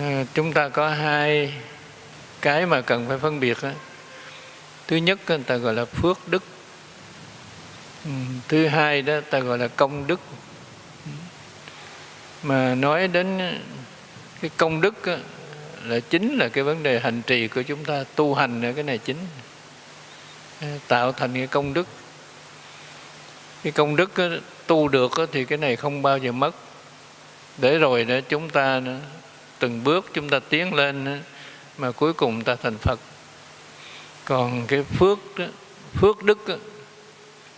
À, chúng ta có hai cái mà cần phải phân biệt thứ nhất người ta gọi là phước đức. Ừ, thứ hai đó ta gọi là công đức. Mà nói đến cái công đức là chính là cái vấn đề hành trì của chúng ta, tu hành là cái này chính. À, tạo thành cái công đức. Cái công đức tu được thì cái này không bao giờ mất. Để rồi đó, chúng ta từng bước chúng ta tiến lên mà cuối cùng ta thành Phật. Còn cái phước đó, phước đức đó,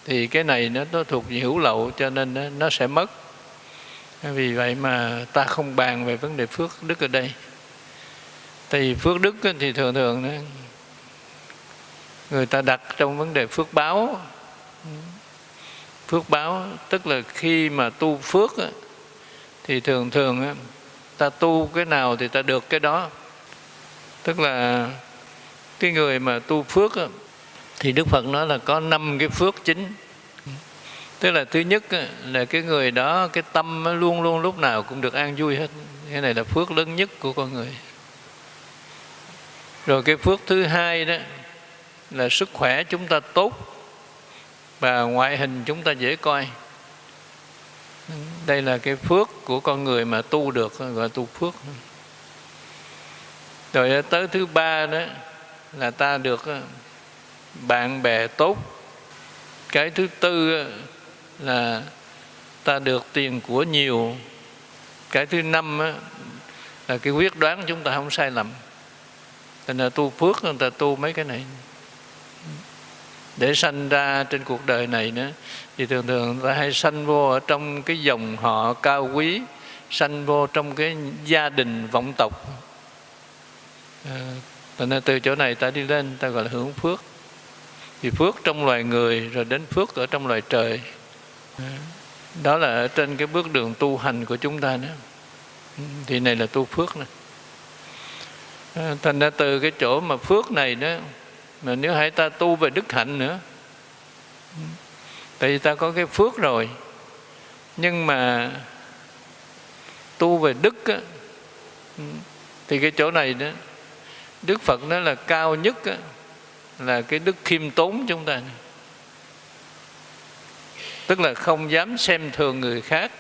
thì cái này nó, nó thuộc về hữu lậu cho nên nó, nó sẽ mất. Vì vậy mà ta không bàn về vấn đề phước đức ở đây. Thì phước đức thì thường thường người ta đặt trong vấn đề phước báo. Phước báo tức là khi mà tu phước thì thường thường ta tu cái nào thì ta được cái đó. Tức là cái người mà tu phước thì đức phật nói là có năm cái phước chính. Tức là thứ nhất là cái người đó, cái tâm luôn luôn lúc nào cũng được an vui hết. Cái này là phước lớn nhất của con người. Rồi cái phước thứ hai đó là sức khỏe chúng ta tốt. Và ngoại hình chúng ta dễ coi đây là cái phước của con người mà tu được, gọi tu phước. Rồi tới thứ ba đó là ta được ờ, bạn bè tốt. Cái thứ tư ờ, là ta được tiền của nhiều. Cái thứ năm ờ, là cái quyết đoán chúng ta không sai lầm. Thành là tu phước, người ta tu mấy cái này để sanh ra trên cuộc đời này nữa. Thì thường thường ta hay sanh vô ở trong cái dòng họ cao quý sanh vô trong cái gia đình vọng tộc. Ờ, à, nên từ chỗ này ta đi lên ta gọi là hưởng phước. Thì phước trong loài người rồi đến phước ở trong loài trời. Ờ, đó là ở trên cái bước đường tu hành của chúng ta nữa. Ừ, thì này là tu phước này ờ, thành ra từ cái chỗ mà phước này đó mà nếu hãy ta tu về đức hạnh nữa tại vì ta có cái phước rồi. Nhưng mà tu về đức á, thì cái chỗ này đó đức phật nói là cao nhất á, là cái đức khiêm tốn chúng ta. Tức là không dám xem thường người khác.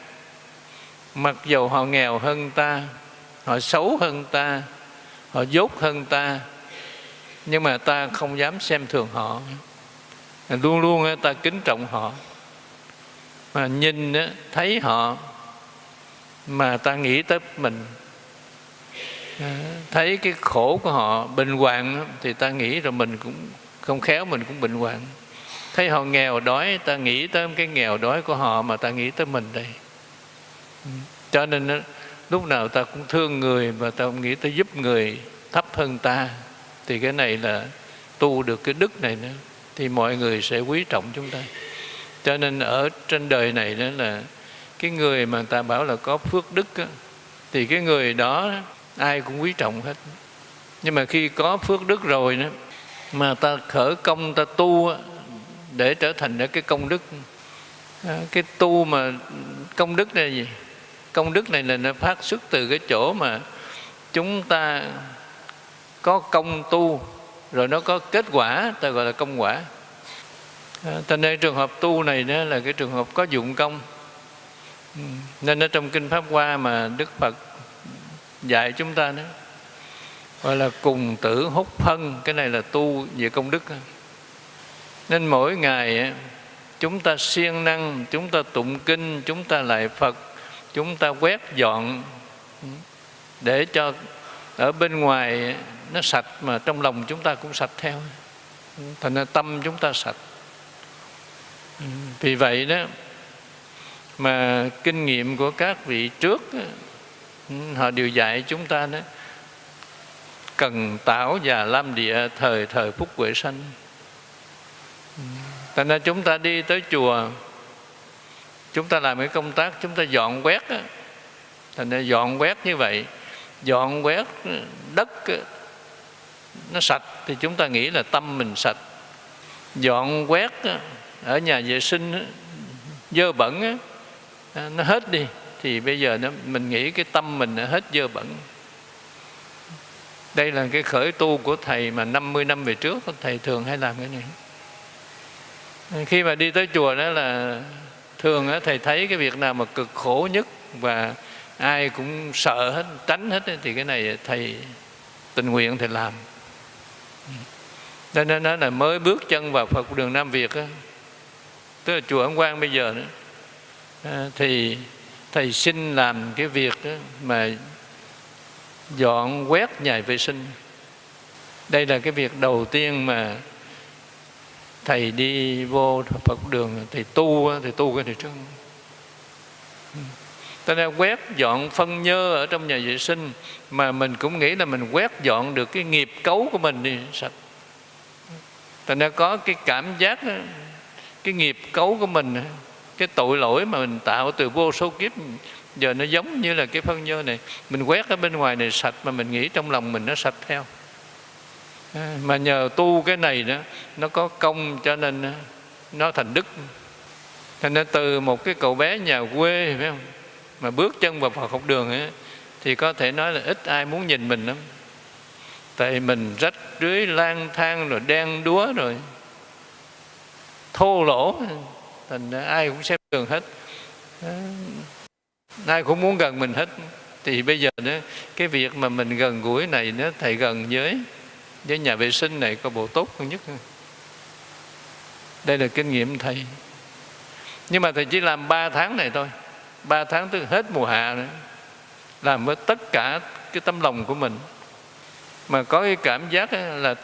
Mặc dầu họ nghèo hơn ta họ xấu hơn ta họ dốt hơn ta nhưng mà ta không dám xem thường họ. Luôn luôn ta kính trọng họ. Mà nhìn thấy họ mà ta nghĩ tới mình thấy cái khổ của họ bình hoạn thì ta nghĩ rồi mình cũng không khéo, mình cũng bình hoạn. Thấy họ nghèo đói, ta nghĩ tới cái nghèo đói của họ mà ta nghĩ tới mình đây. Cho nên lúc nào ta cũng thương người và ta cũng nghĩ tới giúp người thấp hơn ta thì cái này là tu được cái đức này nữa thì mọi người sẽ quý trọng chúng ta. Cho nên ở trên đời này đó là cái người mà ta bảo là có phước đức á, thì cái người đó ai cũng quý trọng hết. Nhưng mà khi có phước đức rồi đó mà ta khởi công ta tu á, để trở thành cái công đức. Cái tu mà công đức này là gì? Công đức này là nó phát xuất từ cái chỗ mà chúng ta có công tu rồi nó có kết quả ta gọi là công quả. À, cho nên trường hợp tu này đó là cái trường hợp có dụng công. Ừ, nên ở trong kinh pháp hoa mà đức phật dạy chúng ta đó gọi là cùng tử hút phân cái này là tu về công đức. Nên mỗi ngày chúng ta siêng năng chúng ta tụng kinh chúng ta lại phật chúng ta quét dọn ừ, để cho ở bên ngoài nó sạch mà trong lòng chúng ta cũng sạch theo. Thành ra tâm chúng ta sạch. Ừ, vì vậy đó, mà kinh nghiệm của các vị trước ừ, họ đều dạy chúng ta đó, cần tảo và lam địa thời thời phúc huệ sanh. Ừ, thành ra chúng ta đi tới chùa, chúng ta làm cái công tác chúng ta dọn quét thành ra dọn quét như vậy, dọn quét đất nó sạch thì chúng ta nghĩ là tâm mình sạch. Dọn quét ở nhà vệ sinh dơ bẩn à, nó hết đi thì bây giờ nó, mình nghĩ cái tâm mình nó hết dơ bẩn. Đây là cái khởi tu của thầy mà 50 năm về trước thầy thường hay làm cái này. Khi mà đi tới chùa đó là thường thầy thấy cái việc nào mà cực khổ nhất và ai cũng sợ hết tránh hết thì cái này thầy tình nguyện thầy làm. Ừ. nên nó là mới bước chân vào Phật đường Nam Việt á, tức là chùa Ấn Quang bây giờ nữa. À, thì thầy xin làm cái việc đó mà dọn quét nhà vệ sinh. Đây là cái việc đầu tiên mà thầy đi vô Phật đường thầy tu thầy tu cái này trước. Ừ ta nên quét dọn phân nhơ ở trong nhà vệ sinh, mà mình cũng nghĩ là mình quét dọn được cái nghiệp cấu của mình đi sạch. Ta nên có cái cảm giác, cái nghiệp cấu của mình, cái tội lỗi mà mình tạo từ vô số kiếp, giờ nó giống như là cái phân nhơ này. Mình quét ở bên ngoài này sạch mà mình nghĩ trong lòng mình nó sạch theo. Mà nhờ tu cái này đó, nó có công cho nên nó thành đức. Thành nên từ một cái cậu bé nhà quê, phải không? Mà bước chân vào Phật học đường ấy, thì có thể nói là ít ai muốn nhìn mình lắm. Tại mình rách rưới lang thang rồi đen đúa rồi thô lỗ thành ai cũng xem thường hết. Ai cũng muốn gần mình hết. Thì bây giờ đó cái việc mà mình gần gũi này nó thầy gần với với nhà vệ sinh này có bộ tốt hơn nhất. Đây là kinh nghiệm thầy. Nhưng mà thầy chỉ làm 3 tháng này thôi ba tháng tới hết mùa hạ nữa làm với tất cả cái tâm lòng của mình. Mà có cái cảm giác là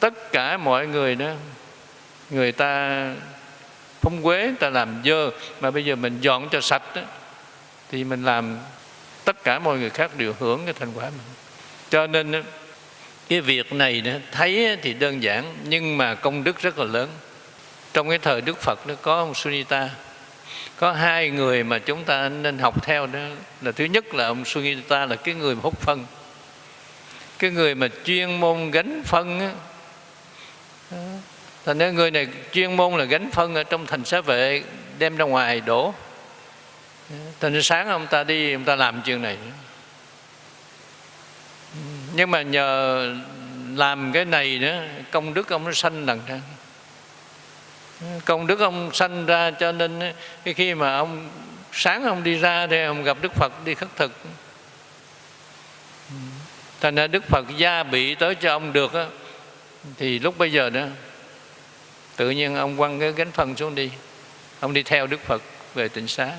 tất cả mọi người đó người ta phong quế ta làm dơ. Mà bây giờ mình dọn cho sạch đó, thì mình làm tất cả mọi người khác đều hưởng cái thành quả mình. Cho nên cái việc này đó, thấy thì đơn giản nhưng mà công đức rất là lớn. Trong cái thời đức phật nó có ông sunita có hai người mà chúng ta nên học theo đó là thứ nhất là ông sunita là cái người hút phân. Cái người mà chuyên môn gánh phân á. Thành ra người này chuyên môn là gánh phân ở trong thành xá vệ, đem ra ngoài đổ. Thành ra sáng ông ta đi, ông ta làm chuyện này. Nhưng mà nhờ làm cái này nữa công đức ông nó sanh lần ra công đức ông sanh ra cho nên cái khi mà ông sáng ông đi ra thì ông gặp đức phật đi khất thực. Thành ra đức phật gia bị tới cho ông được á, thì lúc bây giờ đó tự nhiên ông quăng cái gánh phân xuống đi. Ông đi theo đức phật về tịnh xá.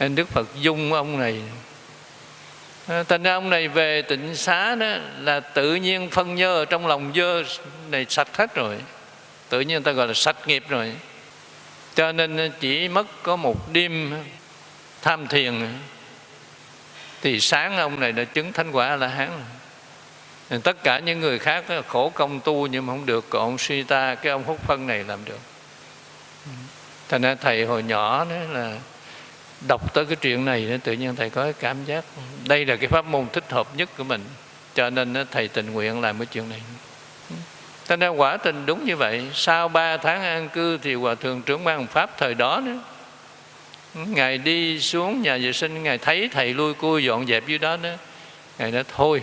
Nên đức phật dung ông này. Thành ra ông này về tịnh xá đó là tự nhiên phân nhơ ở trong lòng dơ này sạch hết rồi tự nhiên người ta gọi là sạch nghiệp rồi. Cho nên chỉ mất có một đêm tham thiền thì sáng ông này đã chứng thánh quả là hán tất cả những người khác khổ công tu nhưng mà không được còn ông suy ta cái ông hút phân này làm được. Thành ra thầy hồi nhỏ đó là đọc tới cái chuyện này đó, tự nhiên thầy có cái cảm giác. Đây là cái pháp môn thích hợp nhất của mình. Cho nên thầy tình nguyện làm cái chuyện này cho nên quả tình đúng như vậy. Sau ba tháng an cư thì hòa thượng trưởng ban pháp thời đó nữa. Ngài đi xuống nhà vệ sinh ngài thấy thầy lui cui dọn dẹp dưới đó nữa. Ngài nói thôi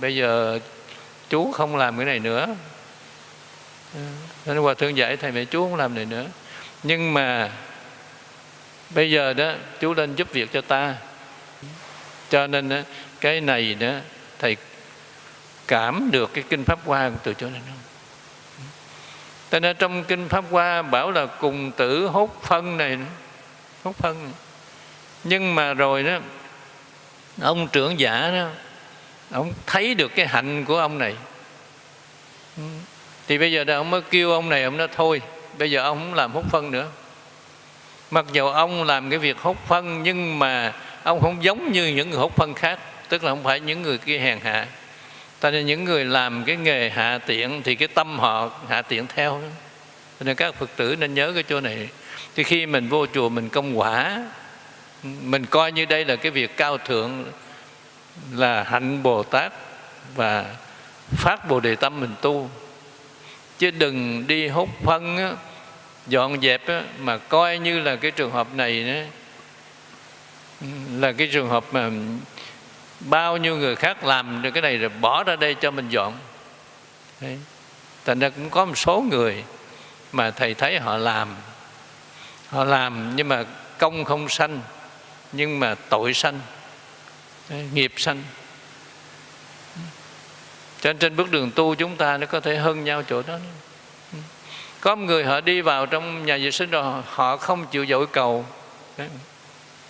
bây giờ chú không làm cái này nữa. Nên hòa thượng dạy thầy mẹ chú không làm này nữa. Nhưng mà bây giờ đó chú lên giúp việc cho ta. Cho nên đó, cái này đó thầy cảm được cái kinh pháp hoa từ chỗ này nữa cho nên trong kinh pháp hoa bảo là cùng tử hốt phân này, hốt phân. Này. nhưng mà rồi đó, ông trưởng giả đó, ông thấy được cái hạnh của ông này. Thì bây giờ đó, ông mới kêu ông này, ông nói thôi, bây giờ ông không làm hút phân nữa. Mặc dù ông làm cái việc hút phân, nhưng mà ông không giống như những người hút phân khác, tức là không phải những người kia hèn hạ ta nên những người làm cái nghề hạ tiện thì cái tâm họ hạ tiện theo cho nên các phật tử nên nhớ cái chỗ này. Thì khi mình vô chùa mình công quả mình coi như đây là cái việc cao thượng là hạnh bồ tát và phát bồ đề tâm mình tu. Chứ đừng đi hút phân á, dọn dẹp á, mà coi như là cái trường hợp này đó, là cái trường hợp mà bao nhiêu người khác làm được cái này rồi bỏ ra đây cho mình dọn. Đấy. thành ra cũng có một số người mà thầy thấy họ làm. Họ làm nhưng mà công không sanh, nhưng mà tội sanh nghiệp sanh. Cho nên trên bước đường tu chúng ta nó có thể hơn nhau chỗ đó. Có một người họ đi vào trong nhà vệ sinh rồi họ không chịu dội cầu.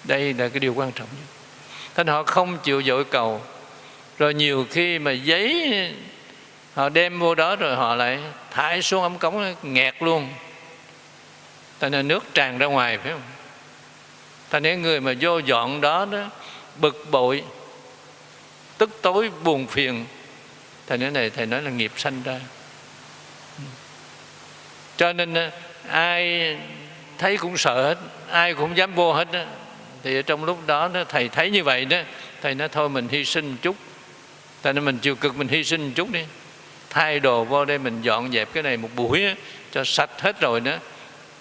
Đây là cái điều quan trọng nhất thế họ không chịu dội cầu. Rồi nhiều khi mà giấy, họ đem vô đó rồi họ lại thải xuống ống cống nghẹt luôn. Thành ra nước tràn ra ngoài, phải không? Thành ra người mà vô dọn đó đó, bực bội, tức tối, buồn phiền. Thầy nói này, thầy nói là nghiệp sanh ra. Cho nên à, ai thấy cũng sợ hết, ai cũng dám vô hết đó thì trong lúc đó, đó thầy thấy như vậy đó thầy nói thôi mình hy sinh một chút. Tại nên mình chịu cực mình hy sinh một chút đi. Thay đồ vô đây mình dọn dẹp cái này một buổi đó, cho sạch hết rồi đó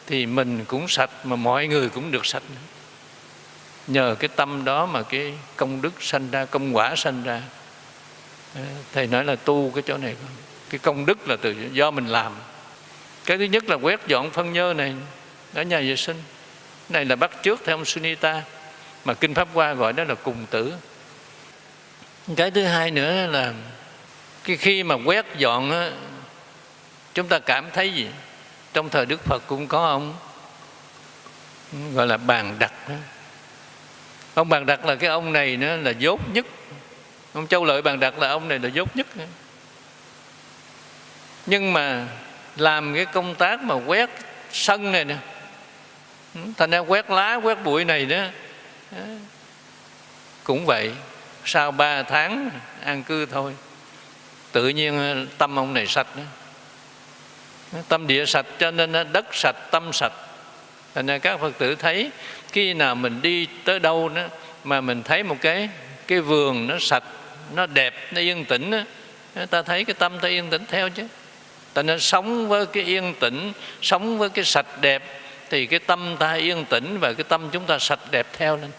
thì mình cũng sạch mà mọi người cũng được sạch nữa. nhờ cái tâm đó mà cái công đức sanh ra công quả sanh ra. Ờ, thầy nói là tu cái chỗ này cái công đức là từ do mình làm. Cái thứ nhất là quét dọn phân nhơ này ở nhà vệ sinh này là bắt trước theo ông Sunita mà kinh pháp hoa gọi đó là cùng tử. Cái thứ hai nữa là cái khi mà quét dọn á, chúng ta cảm thấy gì? Trong thời đức phật cũng có ông gọi là bàn đặt đó. ông bàn đặt là cái ông này nữa là dốt nhất. Ông châu lợi bàn đặt là ông này là dốt nhất. Nhưng mà làm cái công tác mà quét sân này nè Ừ, thành ra quét lá quét bụi này đó cũng vậy. Sau ba tháng an cư thôi tự nhiên ờ, tâm ông này sạch đó. Tâm địa sạch cho nên ờ, đất sạch tâm sạch. Thành ra các phật tử thấy khi nào mình đi tới đâu đó mà mình thấy một cái cái vườn nó sạch nó đẹp nó yên tĩnh đó, ta thấy cái tâm ta yên tĩnh theo chứ. Ta nên sống với cái yên tĩnh sống với cái sạch đẹp thì cái tâm ta yên tĩnh và cái tâm chúng ta sạch đẹp theo lên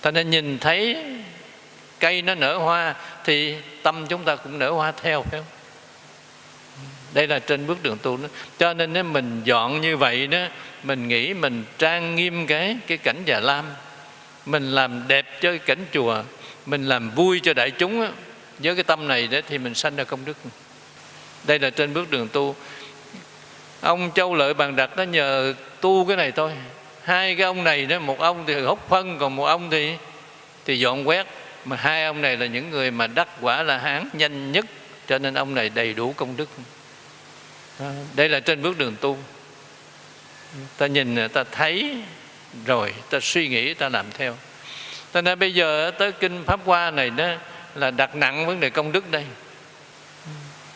ta nên nhìn thấy cây nó nở hoa thì tâm chúng ta cũng nở hoa theo, phải không đây là trên bước đường tu đó. cho nên nếu mình dọn như vậy đó, mình nghĩ mình trang nghiêm cái cái cảnh già lam mình làm đẹp cho cái cảnh chùa, mình làm vui cho đại chúng đó. với cái tâm này đó thì mình sanh ra công đức đây là trên bước đường tu ông châu lợi bàn đặt nó nhờ tu cái này thôi. Hai cái ông này đó, một ông thì hút phân, còn một ông thì thì dọn quét. Mà hai ông này là những người mà đắc quả là hán nhanh nhất, cho nên ông này đầy đủ công đức. Đây là trên bước đường tu. Ta nhìn ta thấy rồi, ta suy nghĩ, ta làm theo. Cho nên bây giờ tới kinh pháp hoa này đó, là đặt nặng vấn đề công đức đây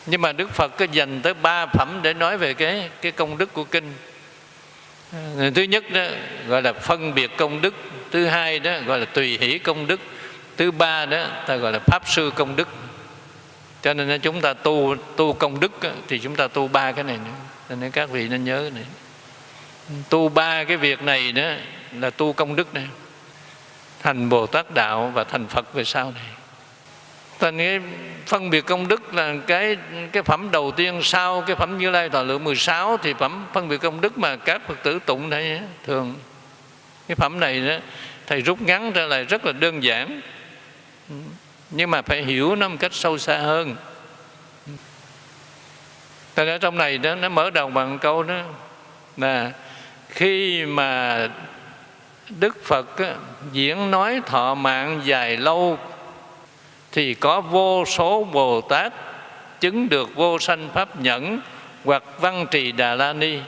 nhưng mà đức phật có dành tới ba phẩm để nói về cái cái công đức của kinh. Ờ, thứ nhất đó, gọi là phân biệt công đức. Thứ hai đó, gọi là tùy hỷ công đức. Thứ ba đó, ta gọi là pháp sư công đức. Cho nên chúng ta tu tu công đức thì chúng ta tu ba cái này nữa. Cho nên các vị nên nhớ cái này. Tu ba cái việc này đó là tu công đức này. Thành bồ tát đạo và thành phật về sau này thành cái phân biệt công đức là cái cái phẩm đầu tiên sau cái phẩm như lai thọ lượng 16 thì phẩm phân biệt công đức mà các phật tử tụng này thường. Cái phẩm này đó thầy rút ngắn ra lại rất là đơn giản. Nhưng mà phải hiểu nó một cách sâu xa hơn. Tại ở trong này đó nó mở đầu bằng câu đó là khi mà Đức Phật á, diễn nói thọ mạng dài lâu thì có vô số Bồ Tát chứng được vô sanh pháp nhẫn hoặc văn trì Đà La Ni.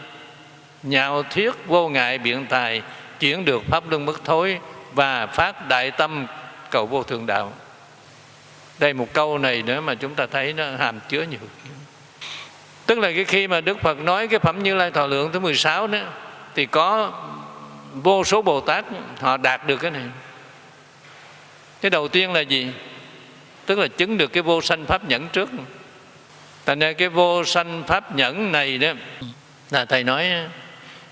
Nhạo thuyết vô ngại biện tài chuyển được pháp luân bất thối và phát đại tâm cầu vô thượng đạo. Đây một câu này nữa mà chúng ta thấy nó hàm chứa nhiều tức là cái khi mà Đức Phật nói cái phẩm Như Lai Thọ Lượng thứ 16 đó, thì có vô số Bồ Tát họ đạt được cái này. Cái đầu tiên là gì? Tức là chứng được cái vô sanh pháp nhẫn trước. Thành ra cái vô sanh pháp nhẫn này đó, là thầy nói,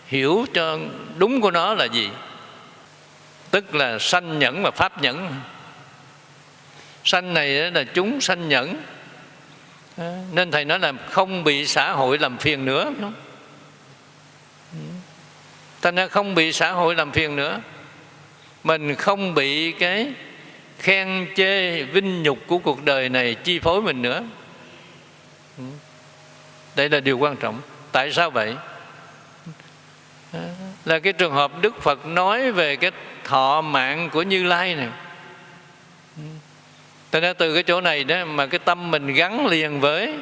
hiểu cho đúng của nó là gì? Tức là sanh nhẫn và pháp nhẫn. Sanh này là chúng sanh nhẫn. Nên thầy nói là không bị xã hội làm phiền nữa. Thành ra không bị xã hội làm phiền nữa. Mình không bị cái khen chê vinh nhục của cuộc đời này chi phối mình nữa. Ừ. Đây là điều quan trọng. Tại sao vậy? Là cái trường hợp đức phật nói về cái thọ mạng của như lai này. Ừ. Thế nên từ cái chỗ này đó mà cái tâm mình gắn liền với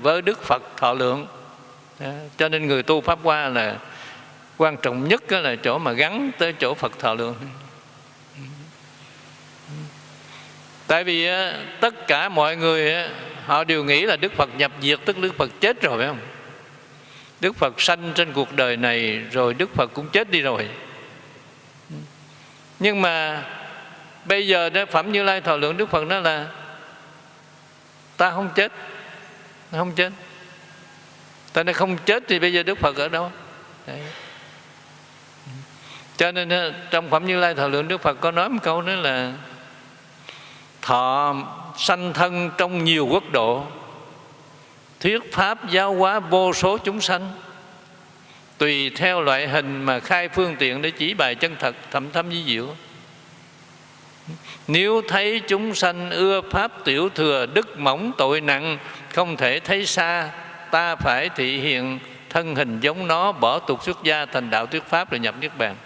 với Đức Phật thọ lượng. Cho nên người tu Pháp qua là quan trọng nhất là chỗ mà gắn tới chỗ Phật thọ lượng. Tại vì tất cả mọi người họ đều nghĩ là Đức Phật nhập diệt, tức Đức Phật chết rồi, phải không? Đức Phật sanh trên cuộc đời này rồi Đức Phật cũng chết đi rồi. Nhưng mà bây giờ đó, phẩm như lai thọ lượng đức phật đó là, ta không chết không chết ta nên không chết thì bây giờ đức phật ở đâu Đấy. cho nên trong phẩm như lai thọ lượng đức phật có nói một câu nữa là thọ sanh thân trong nhiều quốc độ. Thuyết pháp giáo hóa vô số chúng sanh. Tùy theo loại hình mà khai phương tiện để chỉ bài chân thật, thẩm thâm di diệu. Nếu thấy chúng sanh ưa pháp tiểu thừa, đức mỏng tội nặng, không thể thấy xa, ta phải thị hiện thân hình giống nó, bỏ tục xuất gia thành đạo thuyết pháp rồi nhập niết bàn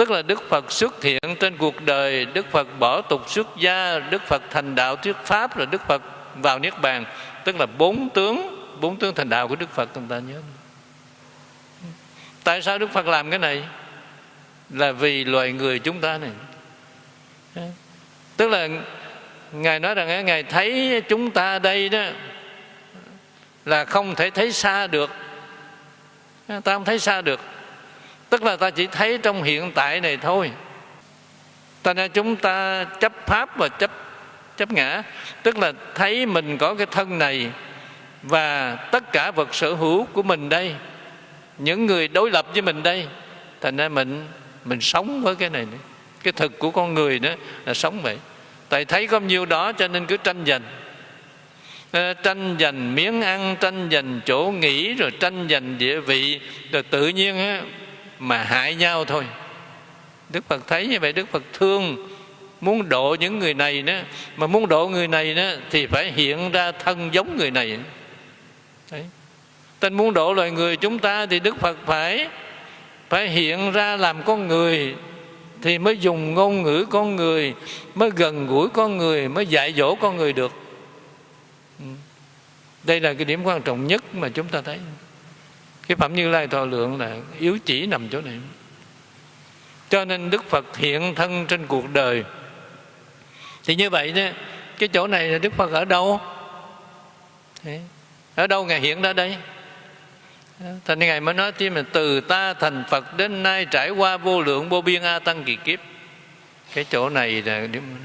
tức là đức phật xuất hiện trên cuộc đời, đức phật bỏ tục xuất gia, đức phật thành đạo thuyết pháp rồi đức phật vào niết bàn. Tức là bốn tướng bốn tướng thành đạo của đức phật chúng ta nhớ. Tại sao đức phật làm cái này? Là vì loài người chúng ta này. Tức là ngài nói rằng ngài thấy chúng ta đây đó, là không thể thấy xa được. Ta không thấy xa được tức là ta chỉ thấy trong hiện tại này thôi. Ta nên chúng ta chấp pháp và chấp chấp ngã. Tức là thấy mình có cái thân này và tất cả vật sở hữu của mình đây. Những người đối lập với mình đây. Thành ra mình mình sống với cái này nữa. Cái thực của con người đó là sống vậy. Tại thấy có nhiêu đó cho nên cứ tranh giành. Ờ, tranh giành miếng ăn tranh giành chỗ nghỉ rồi tranh giành địa vị. Rồi tự nhiên á, mà hại nhau thôi. Đức phật thấy như vậy đức phật thương. Muốn độ những người này nữa, mà muốn độ người này nữa thì phải hiện ra thân giống người này. Đấy. tên muốn độ loài người chúng ta thì đức phật phải phải hiện ra làm con người thì mới dùng ngôn ngữ con người mới gần gũi con người mới dạy dỗ con người được. Ừ. Đây là cái điểm quan trọng nhất mà chúng ta thấy cái phẩm như lai thọ lượng là yếu chỉ nằm chỗ này. Cho nên đức phật hiện thân trên cuộc đời. Thì như vậy đó, cái chỗ này là đức phật ở đâu? Ở đâu ngài hiện ra đây? Thành Ngài mới nói thêm là từ ta thành Phật đến nay trải qua vô lượng vô biên A Tăng kỳ kiếp. Cái chỗ này là điểm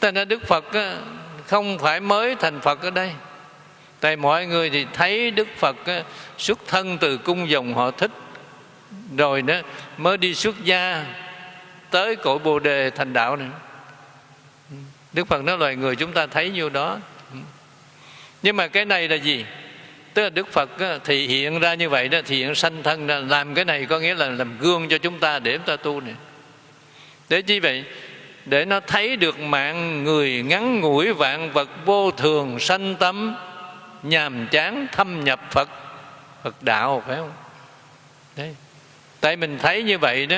Thành ra Đức Phật không phải mới thành Phật ở đây. Tại mọi người thì thấy Đức Phật xuất thân từ cung dòng họ thích rồi đó, mới đi xuất gia tới cội Bồ đề thành đạo này. Đức Phật nói loài người chúng ta thấy nhiêu đó. Nhưng mà cái này là gì? tức là đức phật thì hiện ra như vậy đó, thì hiện sanh thân ra, làm cái này có nghĩa là làm gương cho chúng ta để chúng ta tu này để chi vậy để nó thấy được mạng người ngắn ngủi vạn vật vô thường sanh tâm nhàm chán thâm nhập phật. Phật đạo, phải không? Đấy. Tại mình thấy như vậy đó,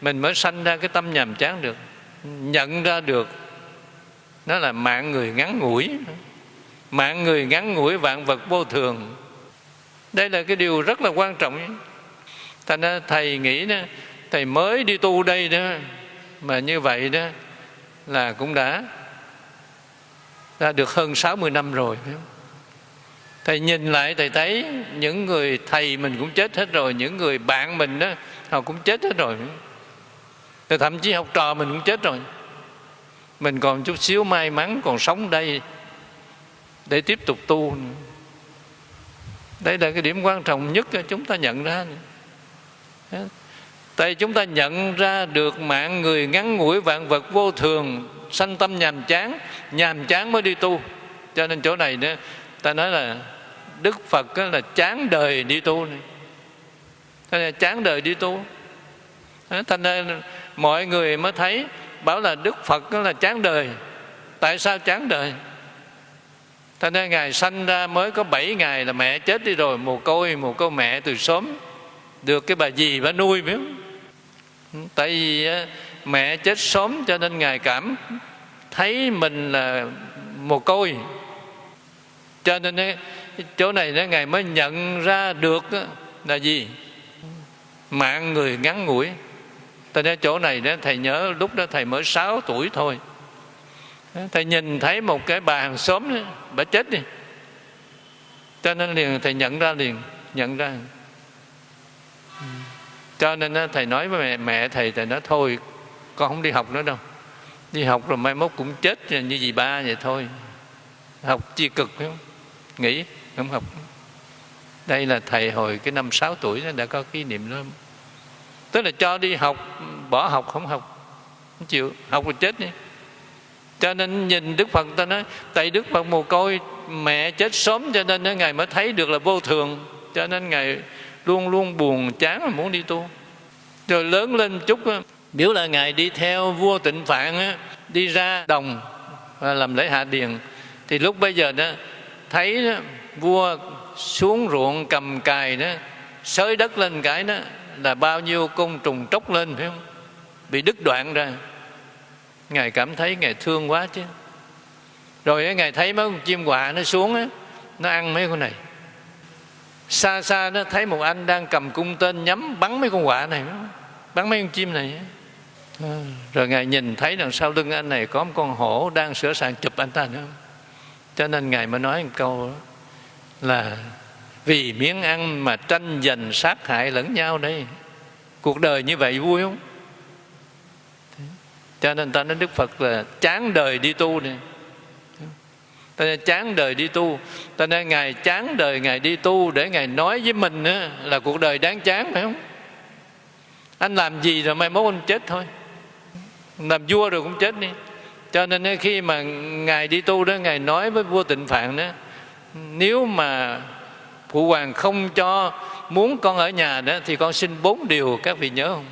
mình mới sanh ra cái tâm nhàm chán được, nhận ra được. Nó là mạng người ngắn ngủi. Mạng người ngắn ngủi vạn vật vô thường. Đây là cái điều rất là quan trọng. Thành ra thầy nghĩ đó, thầy mới đi tu đây đó, mà như vậy đó là cũng đã ra được hơn 60 năm rồi thầy nhìn lại, thầy thấy những người thầy mình cũng chết hết rồi, những người bạn mình đó, họ cũng chết hết rồi. Thì thậm chí học trò mình cũng chết rồi. Mình còn chút xíu may mắn còn sống đây để tiếp tục tu. Đây là cái điểm quan trọng nhất chúng ta nhận ra. Tại chúng ta nhận ra được mạng người ngắn ngủi vạn vật vô thường, sanh tâm nhàm chán nhàm chán mới đi tu. Cho nên chỗ này nữa ta nói là đức phật là chán đời đi tu này. Cho chán đời đi tu. Thành ra mọi người mới thấy, bảo là đức phật là chán đời. Tại sao chán đời? Thành ra ngài sanh ra mới có 7 ngày là mẹ chết đi rồi, mồ côi mồ côi mẹ từ sớm. Được cái bà dì bà nuôi, biết ừ, tại vì mẹ chết sớm cho nên ngài cảm thấy mình là mồ côi cho nên chỗ này nó ngài mới nhận ra được là gì? Mạng người ngắn ngủi. Tại nên chỗ này đó thầy nhớ lúc đó thầy mới 6 tuổi thôi. Thầy nhìn thấy một cái bà hàng xóm đó, bà chết đi. Cho nên liền thầy nhận ra liền nhận ra. Cho nên thầy nói với mẹ, mẹ thầy thầy nói thôi con không đi học nữa đâu. Đi học rồi mai mốt cũng chết như gì ba vậy thôi. Học chi cực không? Nghĩ không? Học đây là thầy hồi cái năm 6 tuổi nó đã có cái niệm đó. Tức là cho đi học, bỏ học không học, không chịu, học rồi chết đi cho nên nhìn đức phật ta nói, tại đức phật mồ côi, mẹ chết sớm cho nên ngài mới thấy được là vô thường. Cho nên ngài luôn luôn buồn chán mà muốn đi tu. Rồi lớn lên chút biểu là ngài đi theo vua tịnh phạn đi ra đồng và làm lễ hạ điền, thì lúc bây giờ đó thấy đó, vua xuống ruộng cầm cài đó xới đất lên cái đó là bao nhiêu côn trùng tróc lên phải không? Bị đứt đoạn ra. Ngài cảm thấy ngài thương quá chứ. Rồi ngài thấy mấy con chim quạ nó xuống á nó ăn mấy con này. Xa xa nó thấy một anh đang cầm cung tên nhắm bắn mấy con quạ này bắn mấy con chim này ờ, rồi ngài nhìn thấy đằng sau lưng anh này có một con hổ đang sửa sàng chụp anh ta nữa cho nên ngài mới nói một câu là vì miếng ăn mà tranh giành sát hại lẫn nhau đây. Cuộc đời như vậy vui không? Cho nên ta nói đức phật là chán đời đi tu này ta nói chán đời đi tu. Ta nói ngài chán đời ngài đi tu để ngài nói với mình là cuộc đời đáng chán phải không? Anh làm gì rồi mai mốt anh chết thôi. Làm vua rồi cũng chết đi cho nên khi mà ngài đi tu đó ngài nói với vua tịnh phạn đó nếu mà phụ hoàng không cho muốn con ở nhà đó thì con xin bốn điều các vị nhớ không?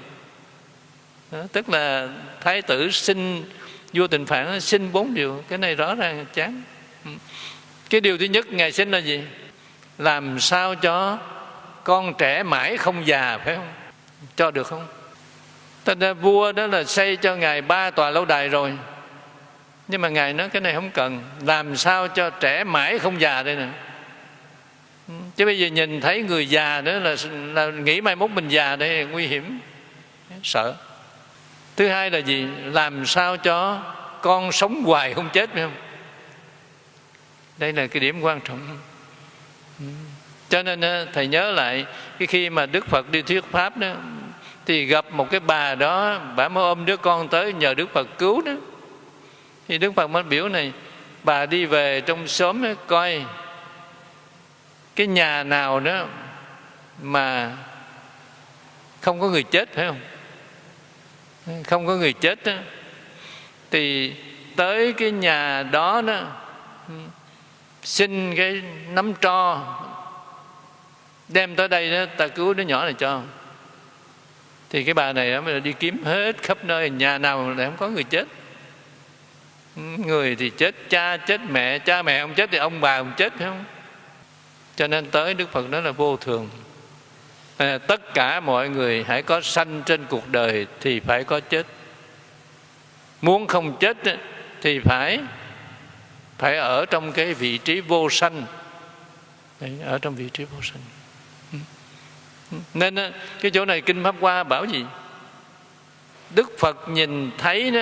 Đó, tức là thái tử xin vua tịnh phạn xin bốn điều. Cái này rõ ràng chán. Ừ. Cái điều thứ nhất ngài xin là gì? Làm sao cho con trẻ mãi không già phải không? Cho được không? Thành ra vua đó là xây cho ngài ba tòa lâu đài rồi nhưng mà ngài nói cái này không cần. Làm sao cho trẻ mãi không già đây nè? Ừ, chứ bây giờ nhìn thấy người già nữa là, là nghĩ mai mốt mình già đây nguy hiểm. Sợ. Thứ hai là gì? Làm sao cho con sống hoài không chết phải không? Đây là cái điểm quan trọng. Ừ. Cho nên ờ, thầy nhớ lại cái khi mà đức phật đi thuyết pháp đó thì gặp một cái bà đó bà mới ôm đứa con tới nhờ đức phật cứu đó thì đức phật mới biểu này bà đi về trong xóm đó, coi cái nhà nào đó mà không có người chết phải không? Không có người chết đó, thì tới cái nhà đó đó xin cái nắm tro đem tới đây đó ta cứu đứa nhỏ này cho. Thì cái bà này mới đi kiếm hết khắp nơi nhà nào để không có người chết người thì chết cha chết mẹ cha mẹ không chết thì ông bà ông chết phải không? Cho nên tới đức phật đó là vô thường. À, tất cả mọi người hãy có sanh trên cuộc đời thì phải có chết. Muốn không chết thì phải phải ở trong cái vị trí vô sanh. Đấy, ở trong vị trí vô sanh. Ừ. Ừ. Nên cái chỗ này kinh pháp hoa bảo gì? Đức phật nhìn thấy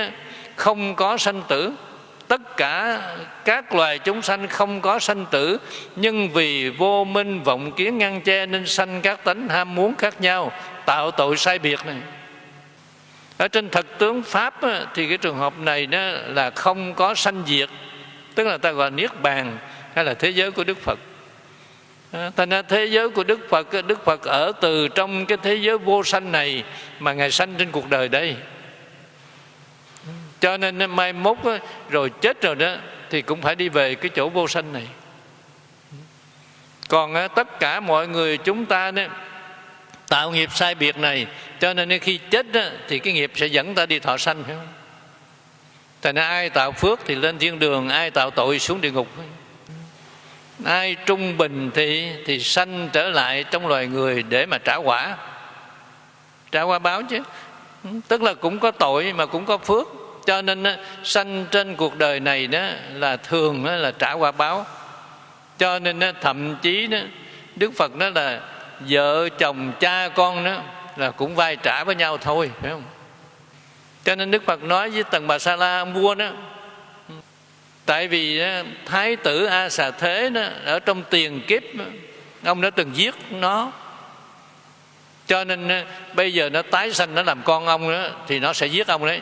không có sanh tử tất cả các loài chúng sanh không có sanh tử, nhưng vì vô minh vọng kiến ngăn che nên sanh các tánh ham muốn khác nhau, tạo tội sai biệt này. Ở trên thật tướng pháp thì cái trường hợp này đó là không có sanh diệt, tức là ta gọi niết bàn, hay là thế giới của đức phật. Thành ra thế giới của đức phật đức phật ở từ trong cái thế giới vô sanh này mà ngài sanh trên cuộc đời đây cho nên mai mốt rồi chết rồi đó thì cũng phải đi về cái chỗ vô sanh này. Còn tất cả mọi người chúng ta đó tạo nghiệp sai biệt này cho nên khi chết đó, thì cái nghiệp sẽ dẫn ta đi thọ sanh phải không? Thành ra ai tạo phước thì lên thiên đường ai tạo tội xuống địa ngục. Ai trung bình thì thì sanh trở lại trong loài người để mà trả quả. Trả quả báo chứ. Tức là cũng có tội mà cũng có phước cho nên sanh trên cuộc đời này đó là thường đó là trả quả báo. Cho nên thậm chí đó đức phật đó là vợ chồng cha con đó là cũng vai trả với nhau thôi phải không? Cho nên đức phật nói với tần bà sa la ông vua đó tại vì thái tử a xà thế đó, ở trong tiền kiếp ông đã từng giết nó. Cho nên bây giờ nó tái sanh nó làm con ông đó thì nó sẽ giết ông đấy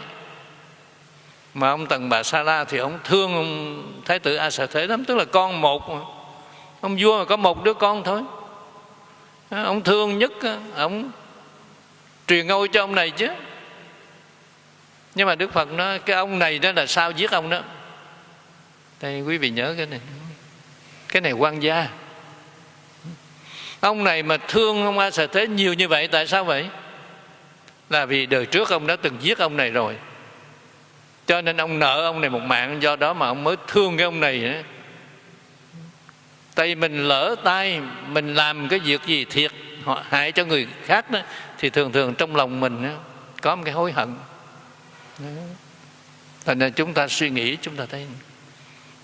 mà ông tần bà sa la thì ông thương ông thái tử a xà thế lắm, tức là con một mà. ông vua mà có một đứa con thôi. À, ông thương nhất à, ông truyền ngôi cho ông này chứ. Nhưng mà đức phật nói, cái ông này đó là sao giết ông đó? Đây quý vị nhớ cái này. Cái này quan gia. Ông này mà thương ông a xà thế nhiều như vậy, tại sao vậy? Là vì đời trước ông đã từng giết ông này rồi cho nên ông nợ ông này một mạng, do đó mà ông mới thương cái ông này tại vì mình lỡ tay, mình làm cái việc gì thiệt hại cho người khác đó, thì thường thường trong lòng mình có một cái hối hận. Thành ra chúng ta suy nghĩ, chúng ta thấy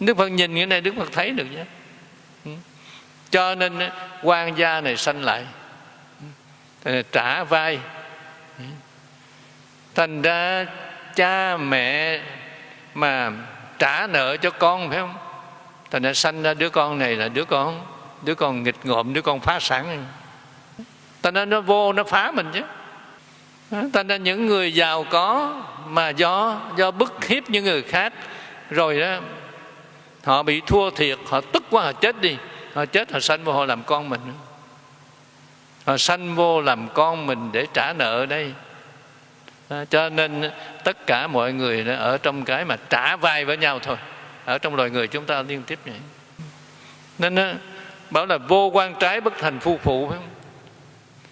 đức phật nhìn cái này đức phật thấy được nhé. Ừ. Cho nên quan gia này sanh lại. Ừ. Trả vai. Ừ. Thành ra cha mẹ mà trả nợ cho con, phải không? Thành ra sanh ra đứa con này là đứa con đứa con nghịch ngợm, đứa con phá sản. Thành ra nó vô, nó phá mình chứ. Thành ra những người giàu có mà do do bức hiếp những người khác, rồi đó, họ bị thua thiệt, họ tức quá, họ chết đi. Họ chết, họ sanh vô họ làm con mình. Họ sanh vô làm con mình để trả nợ đây à, cho nên tất cả mọi người ở trong cái mà trả vai với nhau thôi. Ở trong loài người chúng ta liên tiếp vậy. Nên đó, bảo là vô quan trái bất thành phu phụ phải không?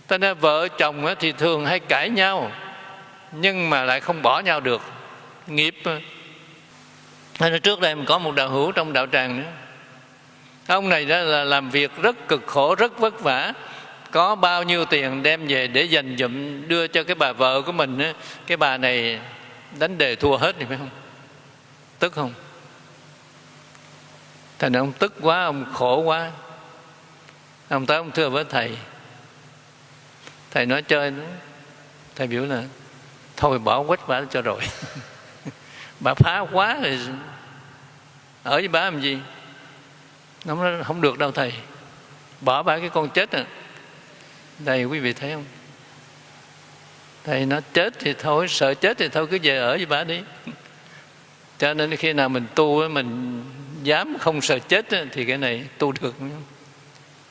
Cho nên vợ chồng thì thường hay cãi nhau nhưng mà lại không bỏ nhau được. Nghiệp nên trước đây mình có một đạo hữu trong đạo tràng nữa. Ông này đó là làm việc rất cực khổ rất vất vả có bao nhiêu tiền đem về để dành dụm đưa cho cái bà vợ của mình á? Cái bà này đánh đề thua hết thì phải không? Tức không? Thành ông tức quá, ông khổ quá. Ông tới ông thưa với thầy. Thầy nói chơi nữa thầy biểu là, thôi bỏ quách bà cho rồi. Bà phá quá rồi. Ở với bà làm gì? Nó không được đâu thầy. Bỏ bà cái con chết à đây, quý vị thấy không? Thầy nó chết thì thôi, sợ chết thì thôi, cứ về ở với bà đi. Cho nên khi nào mình tu mình dám không sợ chết thì cái này tu được.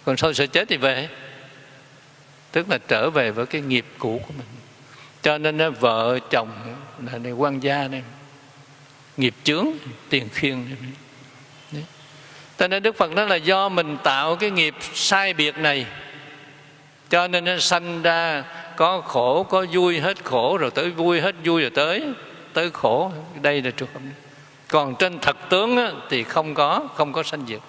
Còn thôi sợ chết thì về. Tức là trở về với cái nghiệp cũ của mình. Cho nên vợ, chồng, là này, quan gia này, nghiệp chướng, tiền khiên cho nên đức phật nói là do mình tạo cái nghiệp sai biệt này cho nên nó sanh ra có khổ có vui hết khổ rồi tới vui hết vui rồi tới tới khổ. Đây là trường hợp còn trên thật tướng á, thì không có không có sanh diệt.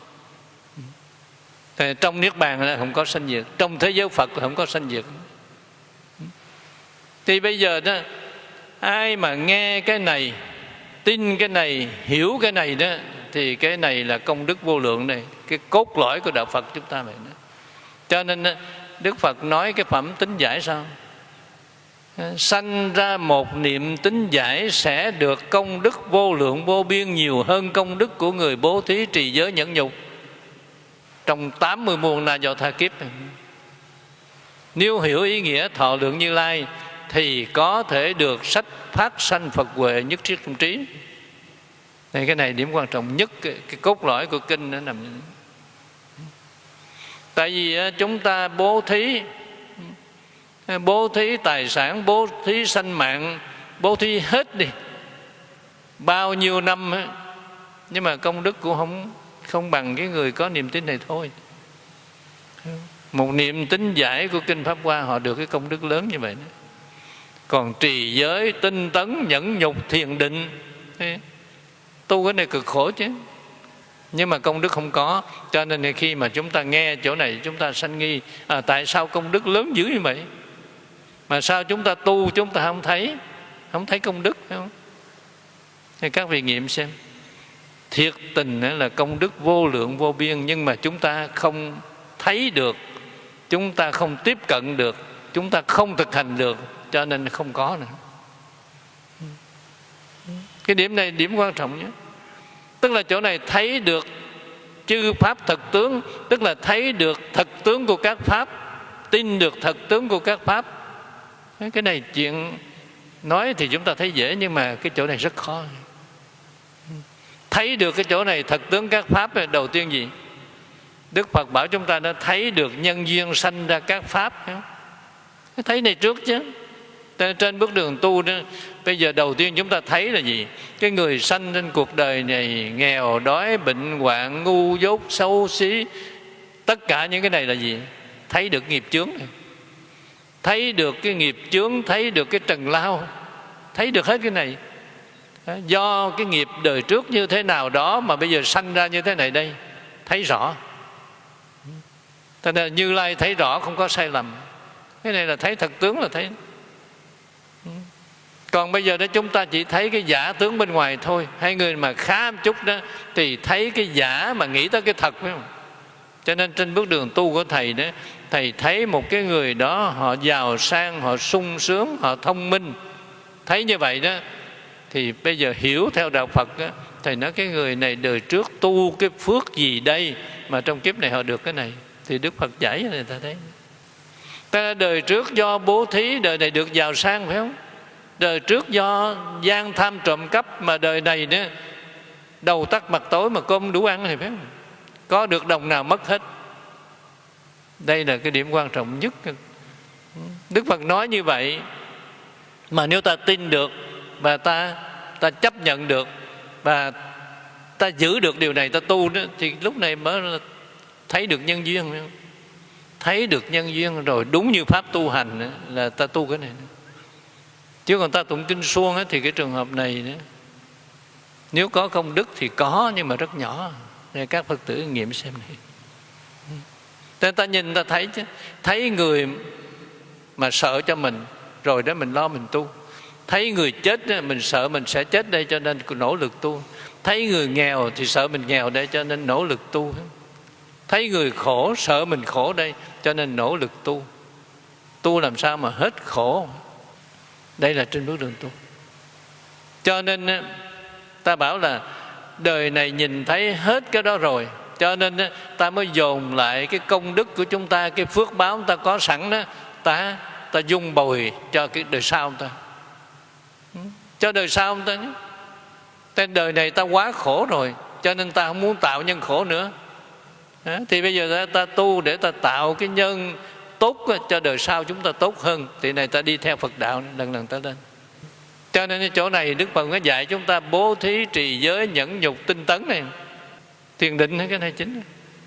Thì trong niết bàn là không có sanh diệt. Trong thế giới phật là không có sanh diệt. Thì bây giờ đó ai mà nghe cái này tin cái này hiểu cái này đó thì cái này là công đức vô lượng này cái cốt lõi của đạo phật chúng ta vậy đó cho nên đức phật nói cái phẩm tính giải sao? Sanh ra một niệm tính giải sẽ được công đức vô lượng vô biên nhiều hơn công đức của người bố thí trì giới nhẫn nhục. Trong 80 muôn na do tha kiếp nếu hiểu ý nghĩa thọ lượng như lai thì có thể được sách phát sanh phật huệ nhất thiết trung trí. Đây cái này điểm quan trọng nhất cái, cái cốt lõi của kinh nó nằm tại vì chúng ta bố thí bố thí tài sản bố thí sanh mạng bố thí hết đi. Bao nhiêu năm ấy, nhưng mà công đức cũng không không bằng cái người có niềm tin này thôi. Một niệm tính giải của kinh pháp hoa họ được cái công đức lớn như vậy đó. còn trì giới tinh tấn nhẫn nhục thiền định tu cái này cực khổ chứ nhưng mà công đức không có cho nên khi mà chúng ta nghe chỗ này chúng ta sanh nghi à, tại sao công đức lớn dữ như vậy? Mà sao chúng ta tu chúng ta không thấy? Không thấy công đức phải không? Thì các vị nghiệm xem. Thiệt tình là công đức vô lượng vô biên nhưng mà chúng ta không thấy được chúng ta không tiếp cận được chúng ta không thực hành được cho nên không có nữa. Cái điểm này điểm quan trọng nhất tức là chỗ này thấy được chư pháp thật tướng, tức là thấy được thật tướng của các pháp, tin được thật tướng của các pháp. Cái này chuyện nói thì chúng ta thấy dễ, nhưng mà cái chỗ này rất khó. Thấy được cái chỗ này thật tướng các pháp là đầu tiên gì? Đức phật bảo chúng ta đã thấy được nhân duyên sanh ra các pháp. Thấy này trước chứ trên bước đường tu đó, bây giờ đầu tiên chúng ta thấy là gì? Cái người sanh trên cuộc đời này nghèo, đói, bệnh hoạn, ngu dốt, xấu xí, tất cả những cái này là gì? Thấy được nghiệp chướng này thấy được cái nghiệp chướng, thấy được cái trần lao, thấy được hết cái này. Do cái nghiệp đời trước như thế nào đó mà bây giờ sanh ra như thế này đây, thấy rõ. Thế nên Như Lai thấy rõ, không có sai lầm. Cái này là thấy thật tướng là thấy còn bây giờ đó chúng ta chỉ thấy cái giả tướng bên ngoài thôi. Hai người mà khá một chút đó Thì thấy cái giả mà nghĩ tới cái thật phải không? Cho nên trên bước đường tu của Thầy đó Thầy thấy một cái người đó Họ giàu sang, họ sung sướng, họ thông minh. Thấy như vậy đó Thì bây giờ hiểu theo Đạo Phật đó, Thầy nói cái người này đời trước tu cái phước gì đây Mà trong kiếp này họ được cái này? Thì Đức Phật giải cho người ta thấy. Ta đời trước do bố thí Đời này được giàu sang phải không? Đời trước do gian tham trộm cắp mà đời này nữa, đầu tắt mặt tối mà cơm đủ ăn thì phải không? có được đồng nào mất hết? Đây là cái điểm quan trọng nhất. Đức phật nói như vậy, mà nếu ta tin được và ta ta chấp nhận được và ta giữ được điều này, ta tu đó thì lúc này mới thấy được nhân duyên thấy được nhân duyên rồi, đúng như pháp tu hành là ta tu cái này chứ còn ta tụng kinh suông ấy, thì cái trường hợp này nữa nếu có công đức thì có nhưng mà rất nhỏ. Để các phật tử nghiệm xem này. Nên ta nhìn ta thấy chứ. Thấy người mà sợ cho mình rồi đó mình lo mình tu. Thấy người chết mình sợ mình sẽ chết đây cho nên nỗ lực tu. Thấy người nghèo thì sợ mình nghèo đây cho nên nỗ lực tu. Thấy người khổ sợ mình khổ đây cho nên nỗ lực tu. Tu làm sao mà hết khổ? Đây là trên bước đường tu cho nên ta bảo là đời này nhìn thấy hết cái đó rồi. Cho nên ta mới dồn lại cái công đức của chúng ta cái phước báo ta có sẵn đó ta ta dung bồi cho cái đời sau ta. Ừ, cho đời sau ta tên đời này ta quá khổ rồi cho nên ta không muốn tạo nhân khổ nữa. Thì bây giờ ta, ta tu để ta tạo cái nhân tốt cho đời sau chúng ta tốt hơn thì này ta đi theo phật đạo lần lần ta lên. Cho nên cái chỗ này đức phật có dạy chúng ta bố thí trì giới nhẫn nhục tinh tấn này. Thiền định hay cái này chính.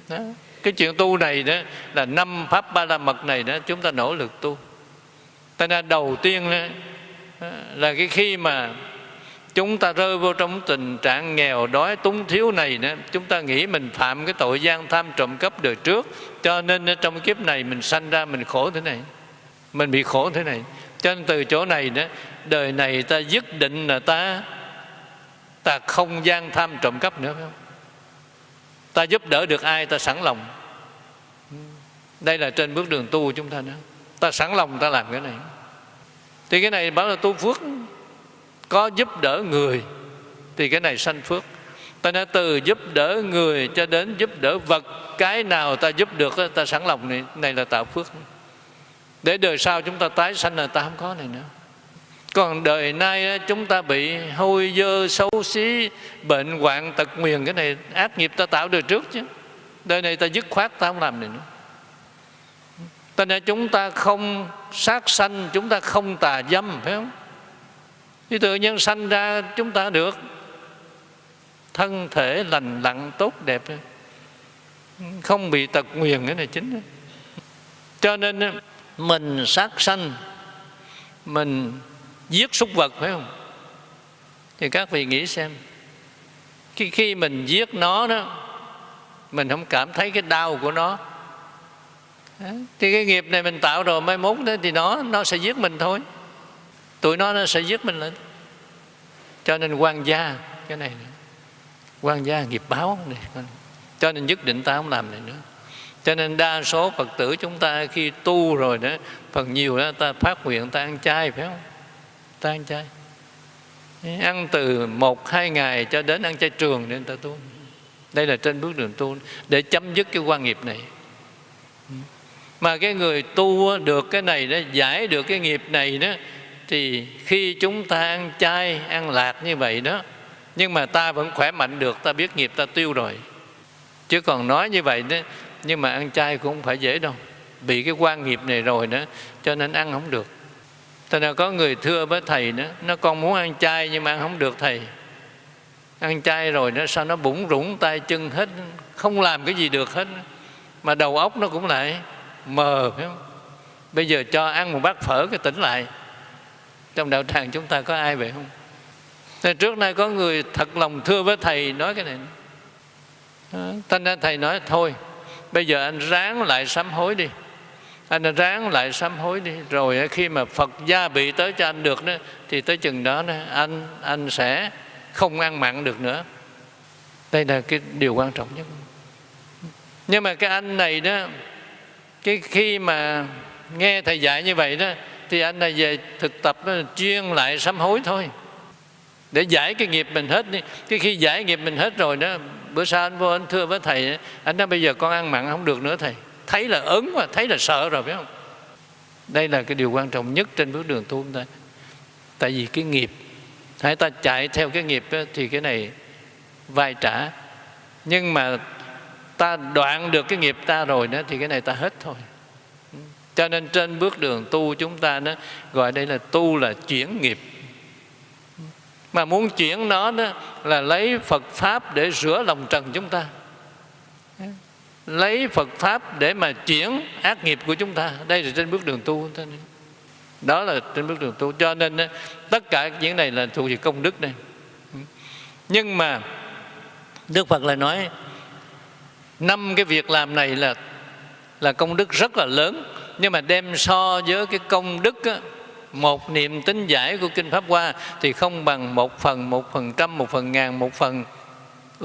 Đó. cái chuyện tu này đó là năm pháp ba la mật này đó chúng ta nỗ lực tu. Ta nên đầu tiên đó, là cái khi mà chúng ta rơi vô trong tình trạng nghèo đói túng thiếu này nữa chúng ta nghĩ mình phạm cái tội gian tham trộm cắp đời trước cho nên trong kiếp này mình sanh ra mình khổ thế này. Mình bị khổ thế này. Cho nên từ chỗ này đó, đời này ta dứt định là ta ta không gian tham trộm cắp nữa, phải không? Ta giúp đỡ được ai ta sẵn lòng. Đây là trên bước đường tu của chúng ta nữa. Ta sẵn lòng ta làm cái này. Thì cái này bảo là tu phước. Có giúp đỡ người, thì cái này sanh phước ta nói từ giúp đỡ người cho đến giúp đỡ vật, cái nào ta giúp được ta sẵn lòng này này là tạo phước. Để đời sau chúng ta tái sanh là ta không có này nữa. Còn đời nay chúng ta bị hôi dơ, xấu xí, bệnh hoạn tật nguyền, cái này ác nghiệp ta tạo đời trước chứ. Đời này ta dứt khoát, ta không làm này nữa. Ta nên chúng ta không sát sanh, chúng ta không tà dâm, phải không? Thì tự nhiên sanh ra, chúng ta được thân thể lành lặn tốt đẹp. Không bị tật nguyền cái này chính cho nên mình sát sanh mình giết súc vật phải không? Thì các vị nghĩ xem khi, khi mình giết nó đó mình không cảm thấy cái đau của nó. Thì cái nghiệp này mình tạo rồi mai mốt đó thì nó nó sẽ giết mình thôi. Tụi nó nó sẽ giết mình lên cho nên quan gia cái này quan gia nghiệp báo này cho nên nhất định ta không làm này nữa. Cho nên đa số phật tử chúng ta khi tu rồi đó phần nhiều đó, ta phát nguyện ta ăn chay, phải không? Ta ăn chay. Ăn từ một, hai ngày cho đến ăn chay trường nên ta tu. Đây là trên bước đường tu để chấm dứt cái quan nghiệp này. Mà cái người tu được cái này đó, giải được cái nghiệp này đó, thì khi chúng ta ăn chay, ăn lạc như vậy đó nhưng mà ta vẫn khỏe mạnh được ta biết nghiệp ta tiêu rồi. Chứ còn nói như vậy đó nhưng mà ăn chay cũng không phải dễ đâu. Bị cái quan nghiệp này rồi nữa, cho nên ăn không được. Thế nên có người thưa với thầy nữa, Nó con muốn ăn chay nhưng mà ăn không được thầy. Ăn chay rồi nó sao nó bủng rủng tay chân hết Không làm cái gì được hết. Mà đầu óc nó cũng lại mờ phải không? Bây giờ cho ăn một bát phở cái tỉnh lại. Trong đạo tràng chúng ta có ai vậy không? Thế trước nay có người thật lòng thưa với thầy nói cái này. Thành ra thầy nói thôi Bây giờ anh ráng lại sám hối đi. Anh ráng lại sám hối đi. Rồi khi mà Phật gia bị tới cho anh được đó thì tới chừng đó, anh anh sẽ không ăn mặn được nữa. Đây là cái điều quan trọng nhất. Nhưng mà cái anh này đó cái khi mà nghe thầy dạy như vậy đó thì anh này về thực tập đó, chuyên lại sám hối thôi để giải cái nghiệp mình hết đi. Cái khi giải nghiệp mình hết rồi đó bữa sau anh vô anh thưa với thầy anh nói bây giờ con ăn mặn không được nữa thầy. Thấy là ớn mà thấy là sợ rồi phải không? Đây là cái điều quan trọng nhất trên bước đường tu chúng ta. Tại vì cái nghiệp hãy ta chạy theo cái nghiệp đó, thì cái này vai trả. Nhưng mà ta đoạn được cái nghiệp ta rồi đó thì cái này ta hết thôi. Cho nên trên bước đường tu chúng ta đó gọi đây là tu là chuyển nghiệp mà muốn chuyển nó đó là lấy Phật pháp để rửa lòng trần chúng ta. Lấy Phật pháp để mà chuyển ác nghiệp của chúng ta. Đây là trên bước đường tu. Đó là trên bước đường tu. Cho nên tất cả những này là thuộc về công đức này nhưng mà Đức Phật lại nói năm cái việc làm này là là công đức rất là lớn. Nhưng mà đem so với cái công đức á, một niệm tính giải của kinh pháp hoa thì không bằng một phần một phần trăm một phần ngàn một phần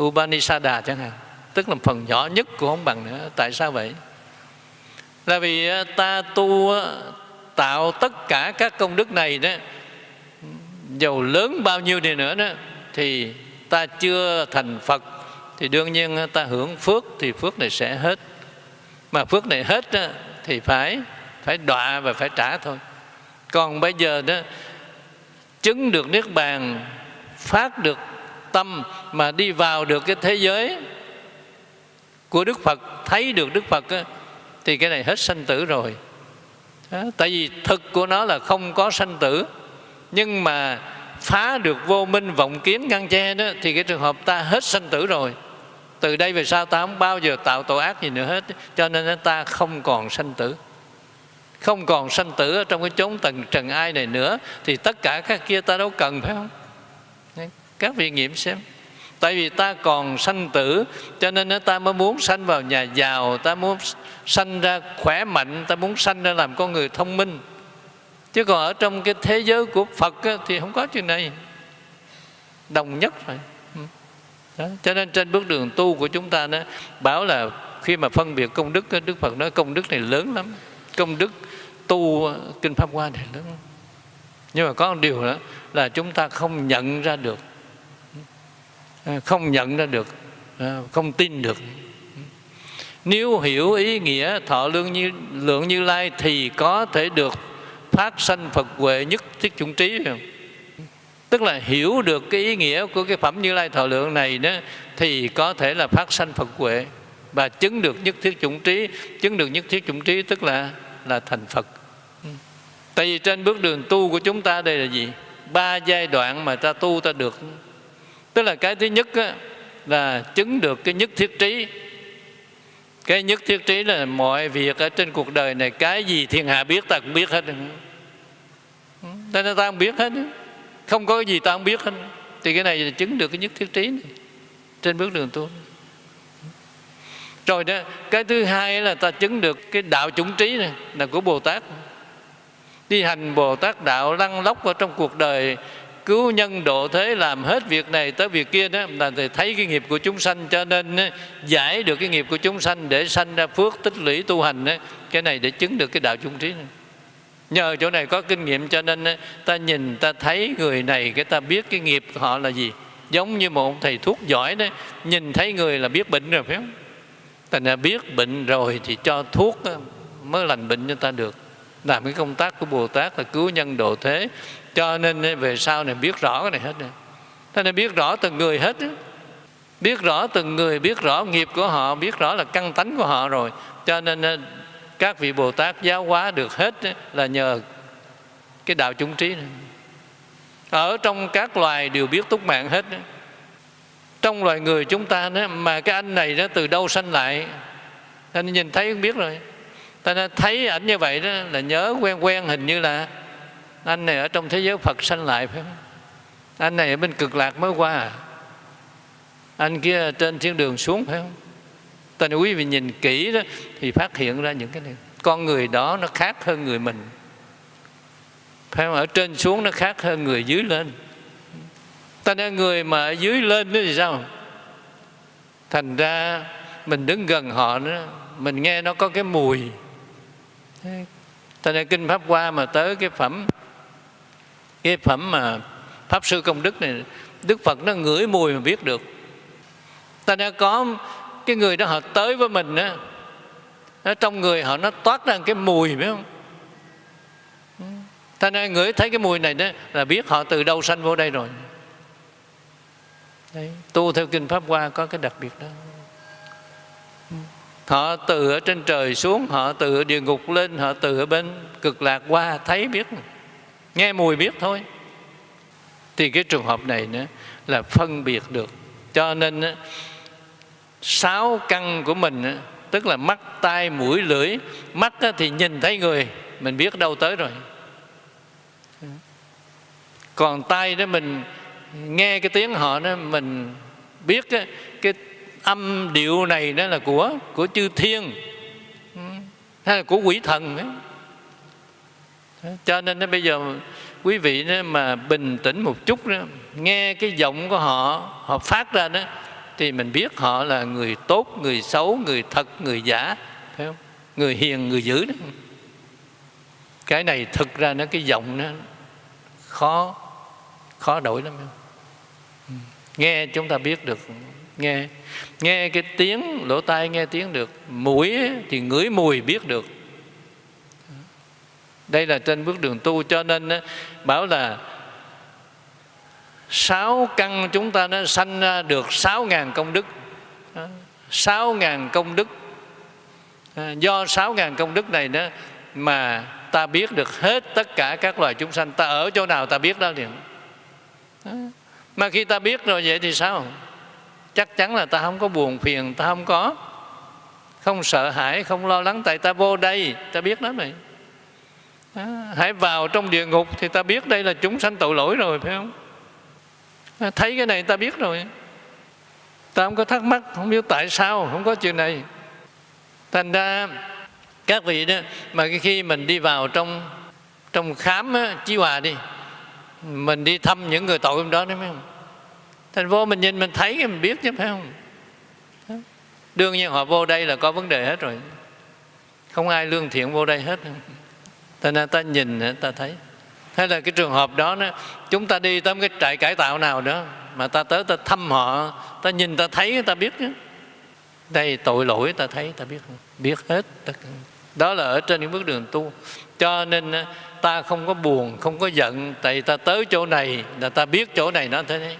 Upanisada chẳng hạn. Tức là phần nhỏ nhất cũng không bằng nữa. Tại sao vậy? Là vì à, ta tu à, tạo tất cả các công đức này đó dầu lớn bao nhiêu đi nữa đó thì ta chưa thành phật thì đương nhiên à, ta hưởng phước thì phước này sẽ hết. Mà phước này hết đó, thì phải phải đọa và phải trả thôi còn bây giờ đó chứng được niết bàn phát được tâm mà đi vào được cái thế giới của Đức Phật thấy được Đức Phật đó, thì cái này hết sanh tử rồi. Đó, tại vì thực của nó là không có sanh tử nhưng mà phá được vô minh vọng kiến ngăn che đó thì cái trường hợp ta hết sanh tử rồi. Từ đây về sau ta không bao giờ tạo tội ác gì nữa hết cho nên ta không còn sanh tử không còn sanh tử ở trong cái chốn tầng trần ai này nữa, thì tất cả các kia ta đâu cần, phải không? Các vị nghiệm xem. Tại vì ta còn sanh tử, cho nên ta mới muốn sanh vào nhà giàu, ta muốn sanh ra khỏe mạnh, ta muốn sanh ra làm con người thông minh. Chứ còn ở trong cái thế giới của phật thì không có chuyện này. Đồng nhất rồi. Ừ. Đó. cho nên trên bước đường tu của chúng ta đó, bảo là khi mà phân biệt công đức đức phật nói công đức này lớn lắm. Công đức tu ờ, kinh pháp hoa này lớn. Nhưng mà có một điều đó là chúng ta không nhận ra được. Ờ, không nhận ra được ờ, không tin được. Nếu hiểu ý nghĩa thọ lương như, lượng như lai thì có thể được phát sanh phật huệ nhất thiết chủng trí không? tức là hiểu được cái ý nghĩa của cái phẩm như lai thọ lượng này đó, thì có thể là phát sanh phật huệ và chứng được nhất thiết chủng trí. Chứng được nhất thiết chủng trí tức là là thành phật tại vì trên bước đường tu của chúng ta đây là gì? Ba giai đoạn mà ta tu ta được. Tức là cái thứ nhất á, là chứng được cái nhất thiết trí. Cái nhất thiết trí là mọi việc ở trên cuộc đời này cái gì thiên hạ biết ta cũng biết hết. Ta nên ta không biết hết. Không có cái gì ta không biết hết. Thì cái này là chứng được cái nhất thiết trí này trên bước đường tu. Rồi đó cái thứ hai là ta chứng được cái đạo chủng trí này là của bồ tát đi hành bồ tát đạo lăn lóc vào trong cuộc đời cứu nhân độ thế làm hết việc này tới việc kia đó là thì thấy cái nghiệp của chúng sanh cho nên giải được cái nghiệp của chúng sanh để sanh ra phước tích lũy tu hành đó, cái này để chứng được cái đạo chung trí này. nhờ chỗ này có kinh nghiệm cho nên ta nhìn ta thấy người này cái ta biết cái nghiệp của họ là gì. Giống như một thầy thuốc giỏi đó nhìn thấy người là biết bệnh rồi phải không? Ta đã biết bệnh rồi thì cho thuốc mới lành bệnh cho ta được làm cái công tác của bồ tát là cứu nhân độ thế. Cho nên về sau này biết rõ cái này hết này. Thế nên biết rõ từng người hết biết rõ từng người biết rõ nghiệp của họ biết rõ là căn tánh của họ rồi. Cho nên các vị bồ tát giáo hóa được hết là nhờ cái đạo chúng trí này. Ở trong các loài đều biết túc mạng hết trong loài người chúng ta đó, mà cái anh này đó từ đâu sanh lại? Anh nhìn thấy cũng biết rồi ta nên thấy ảnh như vậy đó, là nhớ quen quen hình như là anh này ở trong thế giới Phật sanh lại phải không? Anh này ở bên cực lạc mới qua à? Anh kia trên thiên đường xuống phải không? Ta quý vị nhìn kỹ đó thì phát hiện ra những cái này. Con người đó nó khác hơn người mình. Phải không? Ở trên xuống nó khác hơn người dưới lên. Ta nên người mà ở dưới lên đó thì sao? Thành ra mình đứng gần họ nữa, mình nghe nó có cái mùi ta nên kinh pháp qua mà tới cái phẩm cái phẩm mà pháp sư công đức này đức phật nó ngửi mùi mà biết được. Ta đã có cái người đó họ tới với mình á trong người họ nó toát ra cái mùi phải không? Ta nên ngửi thấy cái mùi này đó là biết họ từ đâu sanh vô đây rồi. Đấy, tu theo kinh pháp hoa có cái đặc biệt đó họ từ ở trên trời xuống họ từ ở địa ngục lên họ từ ở bên cực lạc qua thấy biết. Nghe mùi biết thôi. Thì cái trường hợp này nữa là phân biệt được. Cho nên sáu căn của mình tức là mắt tai mũi lưỡi mắt thì nhìn thấy người mình biết đâu tới rồi. Còn tay đó mình nghe cái tiếng họ đó mình biết cái, cái âm điệu này đó là của của chư thiên. Hay là của quỷ thần ấy. Cho nên bây giờ quý vị đó mà bình tĩnh một chút đó, nghe cái giọng của họ họ phát ra đó thì mình biết họ là người tốt người xấu người thật người giả phải không? Người hiền người dữ đó. Cái này thực ra nó cái giọng nó khó khó đổi lắm ừ. nghe chúng ta biết được nghe nghe cái tiếng, lỗ tai nghe tiếng được, mũi thì ngửi mùi biết được. Đây là trên bước đường tu, cho nên bảo là sáu căn chúng ta nó sanh ra được sáu ngàn công đức. Sáu ngàn công đức. Do sáu ngàn công đức này đó mà ta biết được hết tất cả các loài chúng sanh. Ta ở chỗ nào ta biết đó liền. Mà khi ta biết rồi vậy thì sao? Chắc chắn là ta không có buồn phiền ta không có không sợ hãi không lo lắng tại ta vô đây. Ta biết đó này à, hãy vào trong địa ngục thì ta biết đây là chúng sanh tội lỗi rồi phải không? À, thấy cái này ta biết rồi. Ta không có thắc mắc không biết tại sao không có chuyện này. Thành ra các vị đó mà khi mình đi vào trong trong khám á, chí hòa đi mình đi thăm những người tội hôm đó đấy phải không? Thành vô mình nhìn, mình thấy mình biết chứ, phải không? Đương nhiên họ vô đây là có vấn đề hết rồi. Không ai lương thiện vô đây hết. Thành nên ta nhìn, ta thấy. Hay là cái trường hợp đó nó, chúng ta đi tới cái trại cải tạo nào đó, mà ta tới ta thăm họ, ta nhìn, ta thấy, ta biết chứ. Đây tội lỗi, ta thấy, ta biết. Biết hết đó là ở trên những bước đường tu. Cho nên, ta không có buồn, không có giận, tại ta tới chỗ này là ta biết chỗ này nó thế. này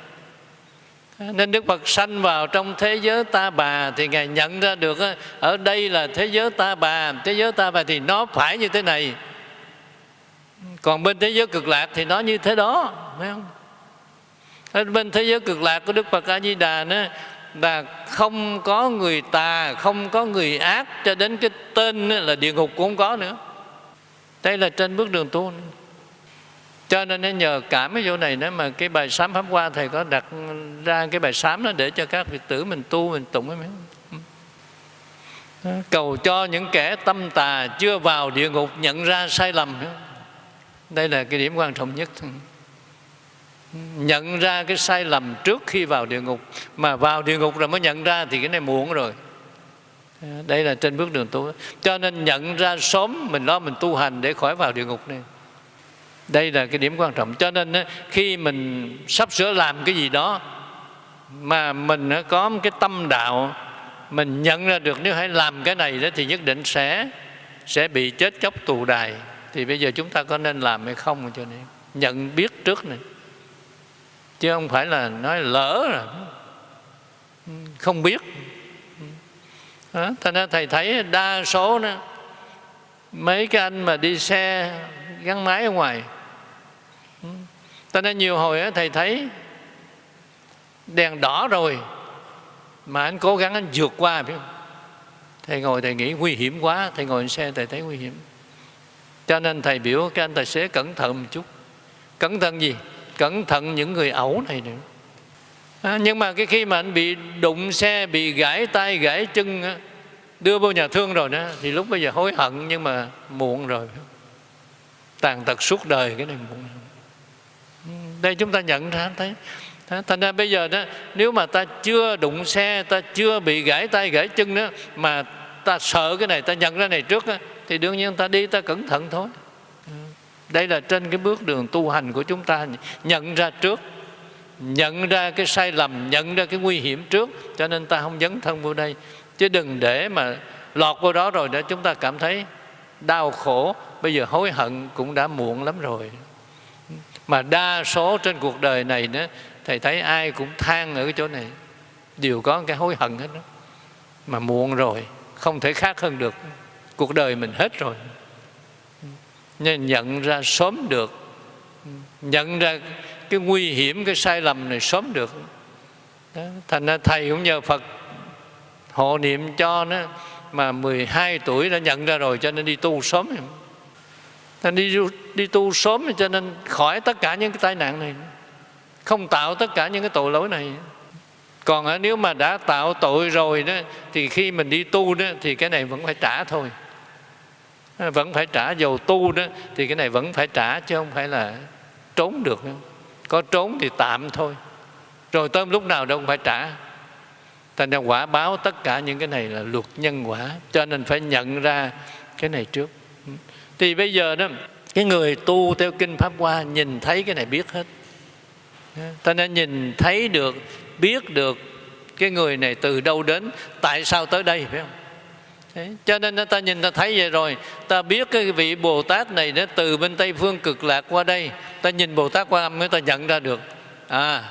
nên Đức Phật sanh vào trong thế giới ta bà thì Ngài nhận ra được ở đây là thế giới ta bà, thế giới ta bà thì nó phải như thế này. Còn bên thế giới cực lạc thì nó như thế đó, phải không? Ở bên thế giới cực lạc của Đức Phật A Di Đà đó, là không có người tà không có người ác cho đến cái tên là địa ngục cũng không có nữa đây là trên bước đường tu cho nên nhờ cảm cái chỗ này nữa mà cái bài sám pháp qua thầy có đặt ra cái bài sám đó để cho các vị tử mình tu, mình tụng ấy. Cầu cho những kẻ tâm tà chưa vào địa ngục nhận ra sai lầm. Đây là cái điểm quan trọng nhất. Nhận ra cái sai lầm trước khi vào địa ngục. Mà vào địa ngục rồi mới nhận ra thì cái này muộn rồi. Đây là trên bước đường tu. Cho nên nhận ra sớm mình lo mình tu hành để khỏi vào địa ngục này đây là cái điểm quan trọng. Cho nên khi mình sắp sửa làm cái gì đó mà mình có một cái tâm đạo mình nhận ra được nếu hãy làm cái này đó thì nhất định sẽ sẽ bị chết chóc tù đài. Thì bây giờ chúng ta có nên làm hay không cho nên nhận biết trước này. Chứ không phải là nói lỡ rồi. Không biết. Đó, thành ra thầy thấy đa số đó mấy cái anh mà đi xe gắn máy ở ngoài cho nên nhiều hồi thầy thấy đèn đỏ rồi mà anh cố gắng anh vượt qua biết không? Thầy ngồi thầy nghĩ nguy hiểm quá thầy ngồi trên xe thầy thấy nguy hiểm. Cho nên thầy biểu cái anh tài xế cẩn thận một chút. Cẩn thận gì? Cẩn thận những người ẩu này nữa. À, nhưng mà cái khi mà anh bị đụng xe bị gãy tay gãy chân đưa vô nhà thương rồi đó thì lúc bây giờ hối hận nhưng mà muộn rồi. Tàn tật suốt đời cái này muộn đây chúng ta nhận ra thấy thành ra bây giờ đó nếu mà ta chưa đụng xe ta chưa bị gãy tay gãy chân đó mà ta sợ cái này ta nhận ra này trước đó, thì đương nhiên ta đi ta cẩn thận thôi. Đây là trên cái bước đường tu hành của chúng ta. Nhận ra trước nhận ra cái sai lầm nhận ra cái nguy hiểm trước cho nên ta không dấn thân vô đây. Chứ đừng để mà lọt vô đó rồi để chúng ta cảm thấy đau khổ. Bây giờ hối hận cũng đã muộn lắm rồi mà đa số trên cuộc đời này nữa thầy thấy ai cũng than ở cái chỗ này. Đều có cái hối hận hết đó. Mà muộn rồi, không thể khác hơn được. Cuộc đời mình hết rồi. Nên nhận ra sớm được. Nhận ra cái nguy hiểm, cái sai lầm này sớm được. Đó. thành ra thầy cũng nhờ phật hộ niệm cho nó. Mà 12 tuổi đã nhận ra rồi, cho nên đi tu sớm thành đi đi tu sớm, cho nên khỏi tất cả những cái tai nạn này. Không tạo tất cả những cái tội lỗi này. Còn à, nếu mà đã tạo tội rồi đó, thì khi mình đi tu đó, thì cái này vẫn phải trả thôi. À, vẫn phải trả dầu tu đó, thì cái này vẫn phải trả, chứ không phải là trốn được đâu. có trốn thì tạm thôi. Rồi tới lúc nào đâu cũng phải trả. Thành ra quả báo tất cả những cái này là luật nhân quả, cho nên phải nhận ra cái này trước thì bây giờ đó cái người tu theo kinh pháp hoa nhìn thấy cái này biết hết. Ta nên nhìn thấy được biết được cái người này từ đâu đến tại sao tới đây phải không? Thế, cho nên ta nhìn ta thấy vậy rồi ta biết cái vị bồ tát này nó từ bên tây phương cực lạc qua đây. Ta nhìn bồ tát quan âm mới ta nhận ra được. À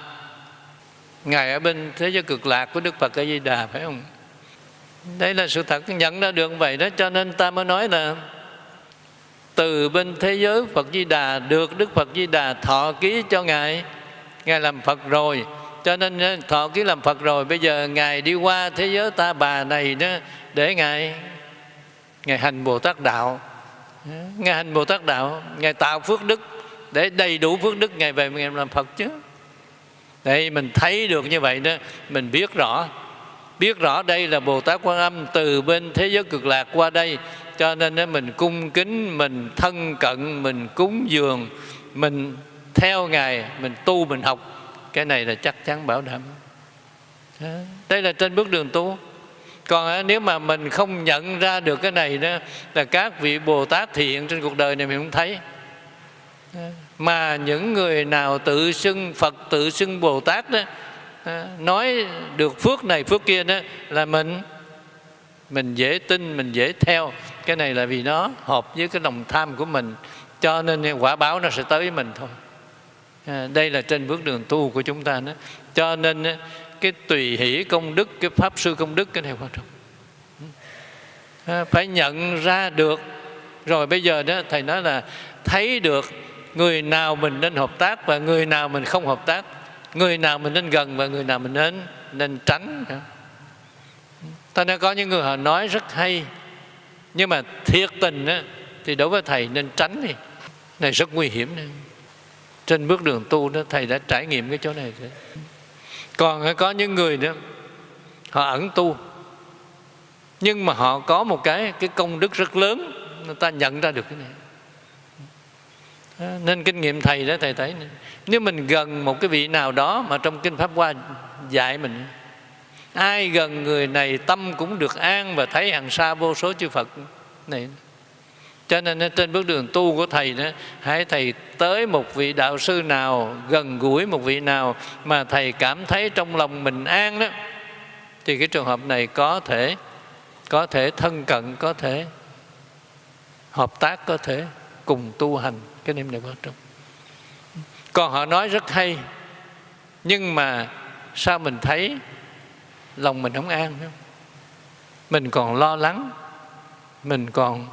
ngài ở bên thế giới cực lạc của đức phật a di đà phải không? Đây là sự thật nhận ra được vậy đó cho nên ta mới nói là từ bên thế giới phật di đà, được đức phật di đà thọ ký cho ngài. Ngài làm phật rồi, cho nên ờ, thọ ký làm phật rồi, bây giờ ngài đi qua thế giới ta bà này đó để ngài ngài hành bồ tát đạo. Ngài hành bồ tát đạo, ngài tạo phước đức, để đầy đủ phước đức, ngài về ngài làm phật chứ. Đây, mình thấy được như vậy đó, mình biết rõ. Biết rõ đây là bồ tát quan âm từ bên thế giới cực lạc qua đây cho nên mình cung kính, mình thân cận, mình cúng dường, mình theo ngài, mình tu, mình học, cái này là chắc chắn bảo đảm. Đây là trên bước đường tu. Còn à, nếu mà mình không nhận ra được cái này đó, là các vị bồ tát thiện trên cuộc đời này mình không thấy. Mà những người nào tự xưng phật, tự xưng bồ tát đó à, nói được phước này, phước kia đó, là mình mình dễ tin, mình dễ theo cái này là vì nó hợp với cái lòng tham của mình cho nên quả báo nó sẽ tới với mình thôi. À, đây là trên bước đường tu của chúng ta đó. Cho nên cái tùy hỷ công đức cái pháp sư công đức cái này quan trọng. À, phải nhận ra được. Rồi bây giờ đó thầy nói là thấy được người nào mình nên hợp tác và người nào mình không hợp tác người nào mình nên gần và người nào mình nên nên tránh. Ta nên có những người họ nói rất hay nhưng mà thiệt tình á, thì đối với thầy nên tránh đi này rất nguy hiểm này. trên bước đường tu đó thầy đã trải nghiệm cái chỗ này rồi. còn có những người nữa họ ẩn tu nhưng mà họ có một cái cái công đức rất lớn người ta nhận ra được cái này nên kinh nghiệm thầy đó thầy thấy nếu mình gần một cái vị nào đó mà trong kinh pháp hoa dạy mình ai gần người này tâm cũng được an và thấy hàng xa vô số chư phật. Này. Cho nên trên bước đường tu của thầy đó, hãy thầy tới một vị đạo sư nào, gần gũi một vị nào mà thầy cảm thấy trong lòng mình an đó, thì cái trường hợp này có thể có thể thân cận, có thể hợp tác, có thể cùng tu hành. Cái niệm này quan trọng. Còn họ nói rất hay, nhưng mà sao mình thấy lòng mình không an không? mình còn lo lắng, mình còn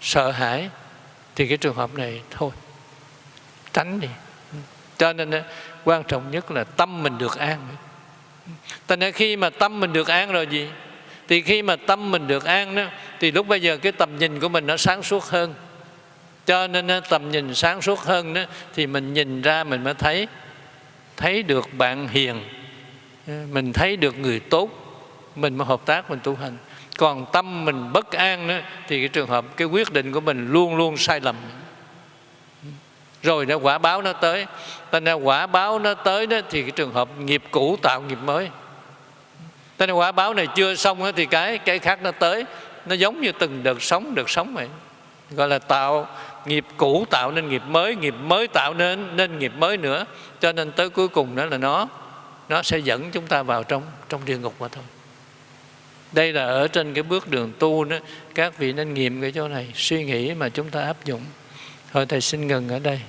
sợ hãi, thì cái trường hợp này thôi. Tránh đi. Cho nên ờ, quan trọng nhất là tâm mình được an. Tại nên khi mà tâm mình được an rồi gì? Thì khi mà tâm mình được an đó, thì lúc bây giờ cái tầm nhìn của mình nó sáng suốt hơn. Cho nên ờ, tầm nhìn sáng suốt hơn đó, thì mình nhìn ra mình mới thấy thấy được bạn hiền. Ờ, mình thấy được người tốt mình mới hợp tác mình tu hành. Còn tâm mình bất an đó, thì cái trường hợp cái quyết định của mình luôn luôn sai lầm. Rồi nó quả báo nó tới. Thành ra quả báo nó tới đó thì cái trường hợp nghiệp cũ tạo nghiệp mới. Thành ra quả báo này chưa xong đó, thì cái cái khác nó tới. Nó giống như từng đợt sống đợt sống vậy. Gọi là tạo nghiệp cũ tạo nên nghiệp mới nghiệp mới tạo nên nên nghiệp mới nữa. Cho nên tới cuối cùng đó là nó nó sẽ dẫn chúng ta vào trong trong địa ngục mà thôi. Đây là ở trên cái bước đường tu đó. Các vị nên nghiệm cái chỗ này, suy nghĩ mà chúng ta áp dụng. Thôi thầy xin ngừng ở đây.